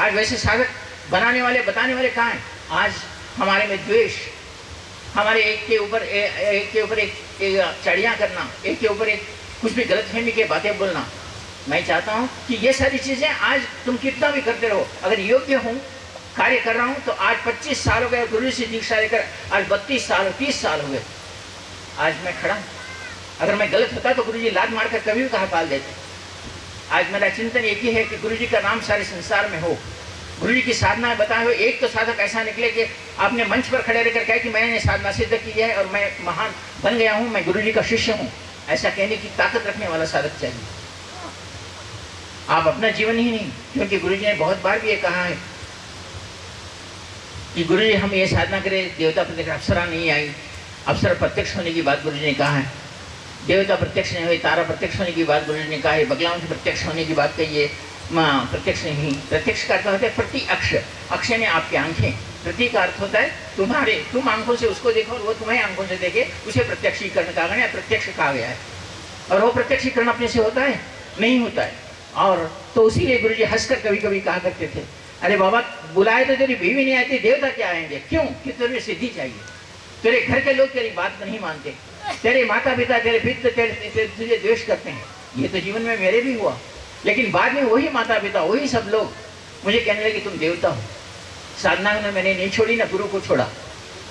आज वैसे साधक बनाने वाले बताने वाले कहाँ हैं? आज हमारे में द्वेष हमारे एक के ऊपर एक के ऊपर एक, एक चढ़िया करना एक के ऊपर एक कुछ भी गलतफहमी के बातें बोलना। मैं चाहता हूँ कि ये सारी चीज़ें आज तुम कितना भी करते रहो। अगर योग्य हूँ कार्य कर रहा हूँ तो आज 25 साल हो गए गुरु से दीक्षा लेकर आज 32 साल 30 साल हो गए। आज मैं खड़ा अगर मैं गलत होता तो गुरु जी लाद मार कर कभी भी कहा पाल देते। आज मेरा चिंतन एक ही है कि गुरु जी का नाम सारे संसार में हो। गुरु जी की साधना बताए हुए एक तो साधक ऐसा निकले कि आपने मंच पर खड़े रहकर कहा कि मैंने साधना सिद्ध की है और मैं महान बन गया हूँ, मैं गुरु जी का शिष्य हूँ। ऐसा कहने की ताकत रखने वाला साधक चाहिए। आप अपना जीवन ही नहीं, क्योंकि गुरु जी ने बहुत बार भी ये कहा है कि गुरु जी हम ये साधना करें, देवता प्रत्यक्ष अप्सरा नहीं आई। अप्सरा प्रत्यक्ष होने की बात गुरु जी ने कहा है। देवता प्रत्यक्ष नहीं हुई तारा प्रत्यक्ष होने की बात गुरु ने कहा है बगलाओं से प्रत्यक्ष होने की बात कही माँ प्रत्यक्ष नहीं, प्रत्यक्ष का अर्थ होता है प्रति अक्ष अक्ष ने आपकी आँखें प्रति का अर्थ होता है तुम्हारे, तुम आँखों से उसको देखो और वो तुम्हें आँखों से देखे, उसे प्रत्यक्षीकरण कहा गया प्रत्यक्ष कहा गया है। और वो प्रत्यक्षीकरण अपने से होता है? नहीं होता है। और तो उसीलिए गुरु जी हंसकर कभी कभी कहा करते थे, अरे बाबा, बुलाए तो तेरी बीवी नहीं आती, देवता क्या आएँगे? क्यों? कि तुझे सिद्धि चाहिए। तेरे घर के लोग तेरी बात नहीं मानते। तेरे माता पिता तेरे पिता तेरे, तुझे द्वेष करते हैं। ये तो जीवन में मेरे भी हुआ। लेकिन बाद में वही माता पिता वही सब लोग मुझे कहने लगे तुम देवता हो। साधना में मैंने नहीं छोड़ी ना गुरु को छोड़ा।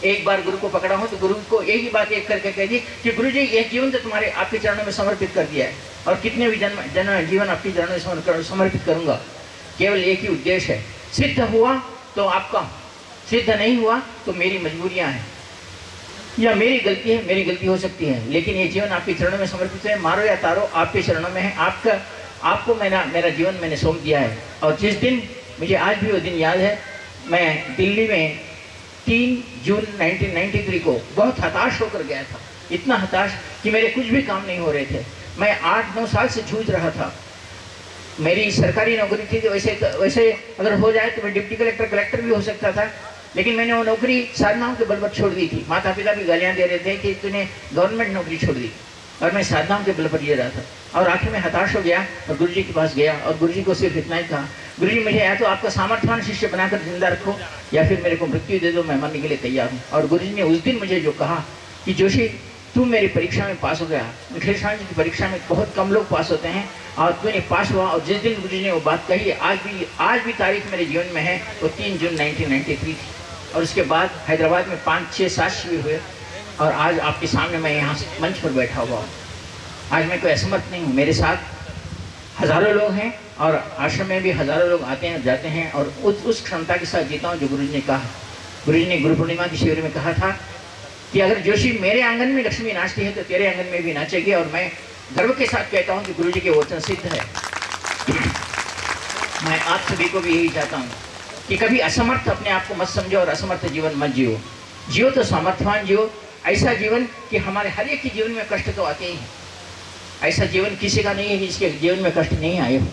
एक बार गुरु को पकड़ा हूँ तो गुरु को एक ही बात एक करके कह दी कि गुरु जी ये जीवन तो तुम्हारे आपके चरणों में समर्पित कर दिया है। और कितने भी जन्म जन्म जीवन आपके चरणों में समर्पित करूँगा। केवल एक ही उद्देश्य है। सिद्ध हुआ तो आपका। सिद्ध नहीं हुआ तो मेरी मजबूरियाँ हैं। या मेरी गलती है, मेरी गलती हो सकती है। लेकिन ये जीवन आपके चरणों में समर्पित है। मारो या तारो, आपके चरणों में है। आपका, आपको मेरा मेरा जीवन मैंने सौंप दिया है। और जिस दिन, मुझे आज भी वो दिन याद है, मैं दिल्ली में तीन जून 1993 को बहुत हताश होकर गया था। इतना हताश कि मेरे कुछ भी काम नहीं हो रहे थे। मैं आठ नौ साल से जूझ रहा था। मेरी सरकारी नौकरी थी तो वैसे वैसे अगर हो जाए तो मैं डिप्टी कलेक्टर कलेक्टर भी हो सकता था। लेकिन मैंने वो नौकरी साधनाओं के बल पर छोड़ दी थी। माता पिता भी गालियाँ दे रहे थे कि तूने गवर्नमेंट नौकरी छोड़ दी और मैं साधनाओं के बल पर ये रहा था। और आखिर में हताश हो गया और गुरु जी के पास गया और गुरु जी को सिर्फ़ इतना ही कहा गुरु जी मुझे या तो आपका सामर्थ्यवान शिष्य बनाकर ज़िंदा रखो या फिर मेरे को मृत्यु दे दो, मैं मरने के लिए तैयार हूँ। और गुरु जी ने उस दिन मुझे जो कहा कि, जोशी, तू मेरी परीक्षा में पास हो गया। निखिल जी की परीक्षा में बहुत कम लोग पास होते हैं और तूने पास हुआ और जिस दिन गुरु जी ने वो बात कही, आज भी आज भी तारीख मेरे जीवन में है, वो तीन जून 1993 थी। और उसके बाद हैदराबाद में पाँच छः सात शिविर हुए। और आज आपके सामने मैं यहाँ मंच पर बैठा हुआ हूँ। आज मैं कोई असमर्थ नहीं हूँ। मेरे साथ हज़ारों लोग हैं और आश्रम में भी हज़ारों लोग आते हैं, जाते हैं और उस उस क्षमता के साथ जीता हूँ जो गुरु जी ने कहा। गुरु जी ने गुरु पूर्णिमा के शिविर में कहा था कि अगर जोशी मेरे आँगन में लक्ष्मी नाचती है तो तेरे आँगन में भी नाचेगी और मैं गर्व के साथ कहता हूँ कि गुरु जी के वचन सिद्ध है। मैं आप सभी को भी यही चाहता हूँ। कि कभी असमर्थ अपने आप को मत समझो और असमर्थ जीवन मत जियो। जियो तो सामर्थ्यवान जियो। ऐसा जीवन कि हमारे हर एक के जीवन में कष्ट तो आते ही हैं। ऐसा जीवन किसी का नहीं है जिसके जीवन में कष्ट नहीं आए हो।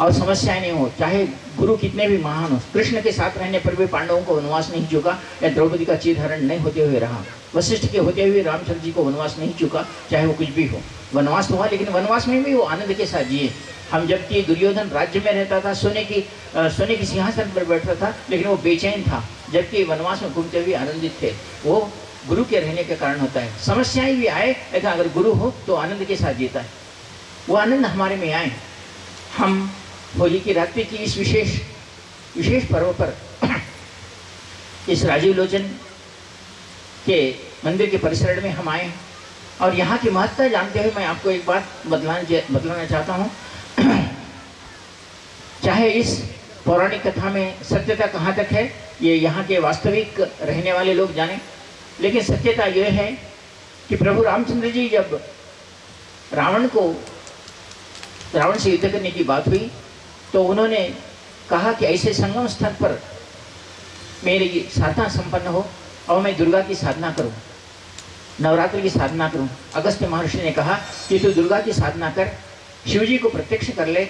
और समस्याएँ नहीं हो। चाहे गुरु कितने भी महान हो, कृष्ण के साथ रहने पर भी पांडवों को वनवास नहीं चुका, या द्रौपदी का चीर हरण नहीं होते हुए रहा। वशिष्ठ के होते हुए रामचंद्र जी को वनवास नहीं चुका, चाहे वो कुछ भी हो। वनवास तो हुआ लेकिन वनवास में भी वो आनंद के साथ जिए। हम जबकि दुर्योधन राज्य में रहता था सोने की अ, सोने की सिंहासन पर बैठता था लेकिन वो बेचैन था जबकि वनवास में घूमते हुए आनंदित थे। वो गुरु के रहने के कारण होता है। समस्याएँ भी आए लेकिन अगर गुरु हो तो आनंद के साथ जीता है। वो आनंद हमारे में आए। हम होली की रात्रि की इस विशेष विशेष पर्व पर इस राजीव लोचन के मंदिर के परिसर में हम आए। और यहाँ की महत्ता जानते हुए मैं आपको एक बात बदलाना बदलाना चाहता हूँ। चाहे इस पौराणिक कथा में सत्यता कहाँ तक है, ये यहाँ के वास्तविक रहने वाले लोग जाने। लेकिन सत्यता यह है कि प्रभु रामचंद्र जी जब रावण को, रावण से युद्ध करने की बात हुई तो उन्होंने कहा कि ऐसे संगम स्थल पर मेरी साधना संपन्न हो और मैं दुर्गा की साधना करूँ। नवरात्रि की साधना करूँ। अगस्त महर्षि ने कहा कि तू दुर्गा की साधना कर शिव जी को प्रत्यक्ष कर ले,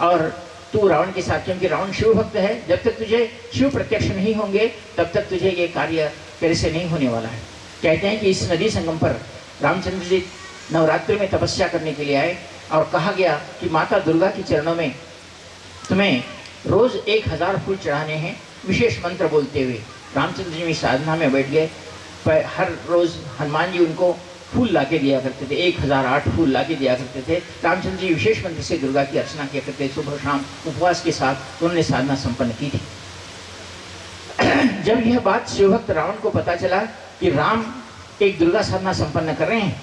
और तू रावण के साथ, क्योंकि रावण शिव भक्त है, जब तक तुझे शिव प्रत्यक्ष नहीं होंगे, तब तक तुझे ये कार्य तेरे से नहीं होने वाला है। कहते हैं कि इस नदी संगम पर रामचंद्र जी नवरात्रि में तपस्या करने के लिए आए और कहा गया कि माता दुर्गा के चरणों में तुम्हें रोज एक हज़ार फूल चढ़ाने हैं, विशेष मंत्र बोलते हुए। रामचंद्र जी भी साधना में बैठ गए। हर रोज हनुमान जी उनको फूल ला के दिया करते थे, एक हज़ार आठ फूल ला के दिया करते थे। रामचंद्र जी विशेष मंत्र से दुर्गा की अर्चना किया करते सुबह शाम उपवास के साथ उन्होंने साधना संपन्न की थी। जब यह बात शिवभक्त रावण को पता चला कि राम एक दुर्गा साधना संपन्न कर रहे हैं,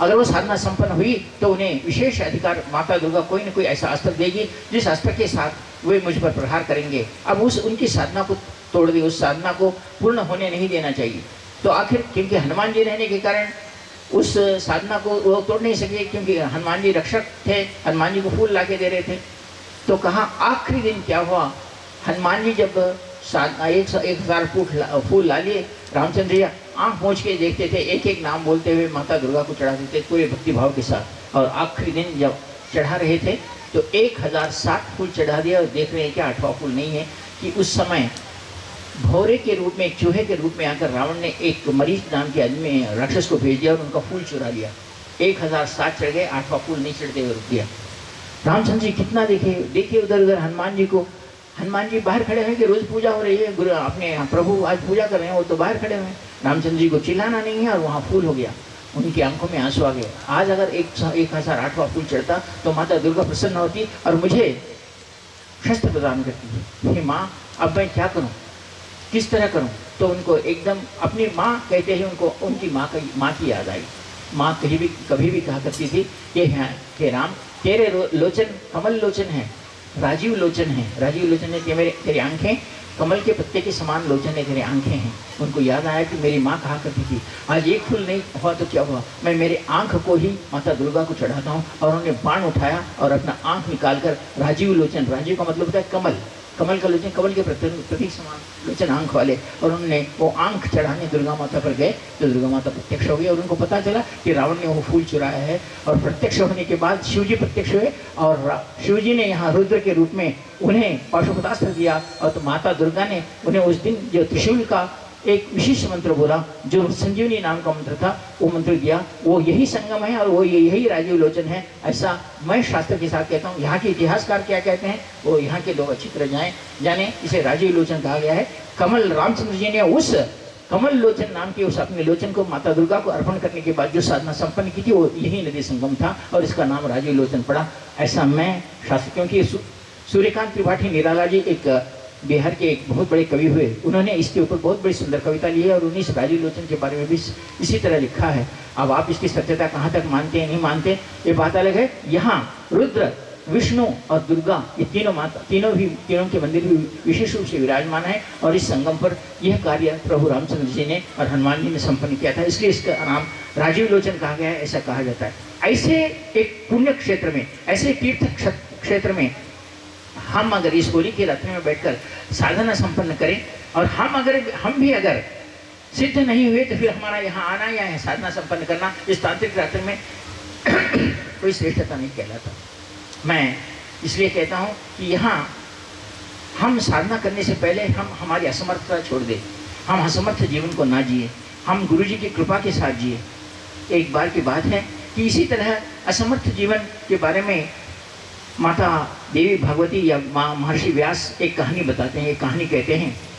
अगर वो साधना संपन्न हुई तो उन्हें विशेष अधिकार माता दुर्गा कोई ना कोई ऐसा अस्त्र देगी, जिस अस्त्र के साथ वे मुझ पर प्रहार करेंगे। अब उस उनकी साधना को तोड़ दी उस साधना को पूर्ण होने नहीं देना चाहिए। तो आखिर क्योंकि हनुमान जी रहने के कारण उस साधना को वो तोड़ नहीं सके, क्योंकि हनुमान जी रक्षक थे, हनुमान जी को फूल ला के दे रहे थे। तो कहा आखिरी दिन क्या हुआ? हनुमान जी जब साधना एक एक हज़ार फूट फूल ला लिए, रामचंद्र जी आँख पहुँच के देखते थे एक एक नाम बोलते हुए माता दुर्गा को चढ़ाते थे, पूरे भक्तिभाव के साथ। और आखिरी दिन जब चढ़ा रहे थे तो एक हज़ार सात फूल चढ़ा दिया और देख रहे हैं क्या आठवां फूल नहीं है, कि उस समय भौरे के रूप में चूहे के रूप में आकर रावण ने एक मरीज़ नाम के आदमी राक्षस को भेज दिया और उनका फूल चुरा लिया। एक हज़ार सात चढ़ गए, आठवां फूल नहीं चढ़ते हुए रुक गया। रामचंद्र जी कितना देखे? देखिए उधर उधर हनुमान जी को। हनुमान जी बाहर खड़े हैं कि रोज पूजा हो रही है। गुरु अपने प्रभु आज पूजा कर रहे हैं, वो तो बाहर खड़े हुए हैं। रामचंद्र जी को चिल्लाना नहीं है और वहाँ फूल हो गया। उनकी आँखों में आँसू आ गए। आज अगर एक एक हज़ार आठवां फूल चढ़ता तो माता दुर्गा प्रसन्न होती और मुझे शस्त्र प्रदान करती है माँ, अब मैं क्या करूँ? किस तरह करूँ? तो उनको एकदम अपनी माँ कहते ही उनको, उनकी माँ का, माँ की याद आई। माँ कहीं भी, कभी भी कहा करती थी कि हाँ हे राम, तेरे लोचन, कमल लोचन है, राजीव लोचन है, राजीव लोचन है मेरे तेरी आँखें, कमल के पत्ते के समान लोचन है तेरे आँखें हैं। उनको याद आया कि मेरी माँ कहा करती थी, आज एक फूल नहीं हुआ तो क्या हुआ? मैं मेरे आँख को ही माता दुर्गा को चढ़ाता हूँ। और उन्होंने बाण उठाया और अपना आँख निकालकर राजीव लोचन, राजीव का मतलब होता है कमल कमल का लोचन कमल के प्रतीक समान लोचन आँख वाले। और उन्होंने वो आँख चढ़ाने दुर्गा माता पर गए तो दुर्गा माता प्रत्यक्ष हो गई और उनको पता चला कि रावण ने वो फूल चुराया है। और प्रत्यक्ष होने के बाद शिव जी प्रत्यक्ष हुए और शिवजी ने यहाँ रुद्र के रूप में उन्हें पाशुपतास्त्र दिया और तो माता दुर्गा ने उन्हें उस दिन जो त्रिशूल का एक विशिष्ट मंत्र बोला, जो संजीवनी नाम का मंत्र था, वो मंत्र दिया, वो यही संगम है और वो यही राजीव लोचन है, ऐसा मैं शास्त्र के साथ कहता हूँ, यहाँ के इतिहासकार क्या कहते हैं, वो यहाँ के लोग अच्छी तरह जाए, जाने, इसे राजीव लोचन कहा गया है। कमल रामचंद्र जी ने उस कमल लोचन नाम के उस अपने लोचन को माता दुर्गा को अर्पण करने के बाद जो साधना संपन्न की थी, वो यही नदी संगम था और इसका नाम राजीव लोचन पड़ा। ऐसा मैं शास्त्र, क्योंकि सूर्यकांत त्रिपाठी निराला जी एक बिहार के एक बहुत बड़े कवि हुए। उन्होंने इसके ऊपर बहुत बड़ी सुंदर कविता ली है और उन्हीं राजीव लोचन के बारे में भी इसी तरह लिखा है। अब आप इसकी सत्यता कहाँ तक मानते हैं, नहीं मानते, ये बात अलग है। यहाँ रुद्र, विष्णु और दुर्गा, ये तीनों माता, तीनों भी, तीनों के मंदिर भी विशेष रूप से विराजमान है और इस संगम पर यह कार्य प्रभु रामचंद्र जी ने और हनुमान जी ने संपन्न किया था। इसलिए इसका नाम राजीव लोचन कहा गया है, ऐसा कहा जाता है। ऐसे एक पुण्य क्षेत्र में, ऐसे तीर्थ क्षेत्र में हम अगर इस होली के रथ में बैठकर साधना संपन्न करें और हम अगर, हम भी अगर सिद्ध नहीं हुए तो फिर हमारा यहाँ आना या है साधना संपन्न करना, इस तांत्रिक रात्र में कोई श्रेष्ठता नहीं कहलाता। मैं इसलिए कहता हूँ कि यहाँ हम साधना करने से पहले हम हमारी असमर्थता छोड़ दें। हम असमर्थ जीवन को ना जिए। हम गुरु जी की कृपा के साथ जिए। एक बार की बात है कि इसी तरह असमर्थ जीवन के बारे में माता देवी भगवती या महर्षि व्यास एक कहानी बताते हैं। एक कहानी कहते हैं